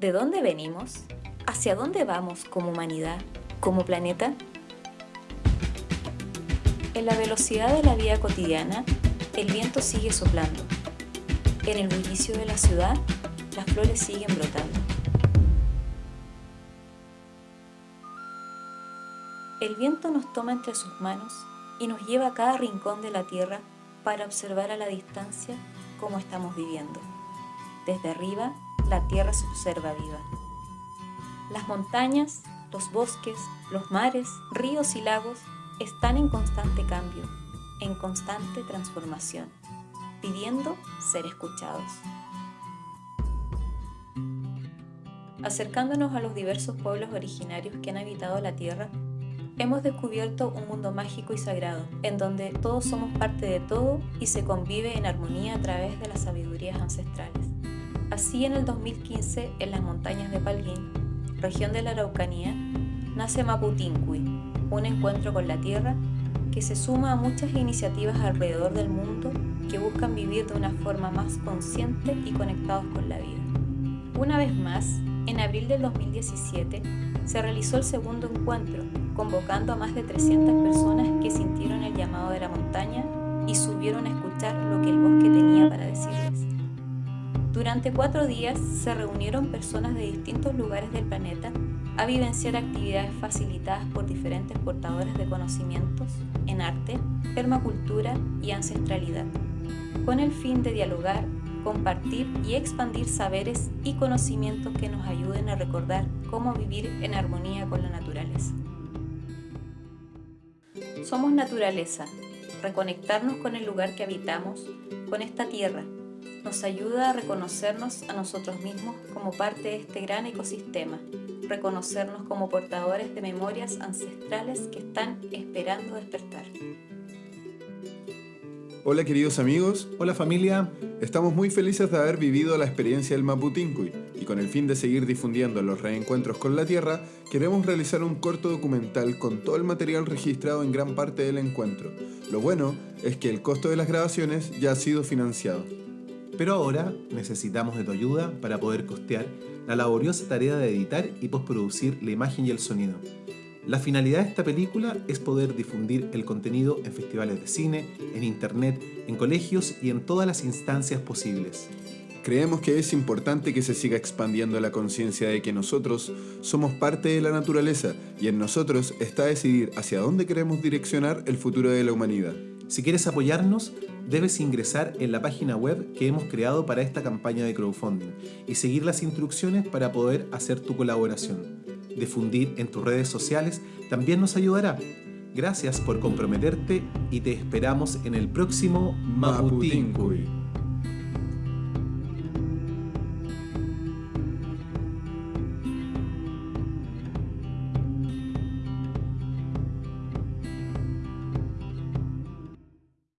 ¿De dónde venimos? ¿Hacia dónde vamos como humanidad, como planeta? En la velocidad de la vida cotidiana, el viento sigue soplando. En el bullicio de la ciudad, las flores siguen brotando. El viento nos toma entre sus manos y nos lleva a cada rincón de la tierra para observar a la distancia cómo estamos viviendo. Desde arriba, la tierra se observa viva. Las montañas, los bosques, los mares, ríos y lagos están en constante cambio, en constante transformación, pidiendo ser escuchados. Acercándonos a los diversos pueblos originarios que han habitado la Tierra, hemos descubierto un mundo mágico y sagrado, en donde todos somos parte de todo y se convive en armonía a través de las sabidurías ancestrales. Así en el 2015, en las montañas de Palguín, región de la Araucanía, nace Maputincui, un encuentro con la tierra que se suma a muchas iniciativas alrededor del mundo que buscan vivir de una forma más consciente y conectados con la vida. Una vez más, en abril del 2017 se realizó el segundo encuentro, convocando a más de 300 personas que sintieron Durante cuatro días se reunieron personas de distintos lugares del planeta a vivenciar actividades facilitadas por diferentes portadores de conocimientos en arte, permacultura y ancestralidad, con el fin de dialogar, compartir y expandir saberes y conocimientos que nos ayuden a recordar cómo vivir en armonía con la naturaleza. Somos naturaleza, reconectarnos con el lugar que habitamos, con esta tierra, nos ayuda a reconocernos a nosotros mismos como parte de este gran ecosistema, reconocernos como portadores de memorias ancestrales que están esperando despertar. Hola queridos amigos, hola familia. Estamos muy felices de haber vivido la experiencia del Maputincuy y con el fin de seguir difundiendo los reencuentros con la Tierra, queremos realizar un corto documental con todo el material registrado en gran parte del encuentro. Lo bueno es que el costo de las grabaciones ya ha sido financiado. Pero ahora necesitamos de tu ayuda para poder costear la laboriosa tarea de editar y postproducir la imagen y el sonido. La finalidad de esta película es poder difundir el contenido en festivales de cine, en internet, en colegios y en todas las instancias posibles. Creemos que es importante que se siga expandiendo la conciencia de que nosotros somos parte de la naturaleza y en nosotros está decidir hacia dónde queremos direccionar el futuro de la humanidad. Si quieres apoyarnos, debes ingresar en la página web que hemos creado para esta campaña de crowdfunding y seguir las instrucciones para poder hacer tu colaboración. Difundir en tus redes sociales también nos ayudará. Gracias por comprometerte y te esperamos en el próximo Maputincuy.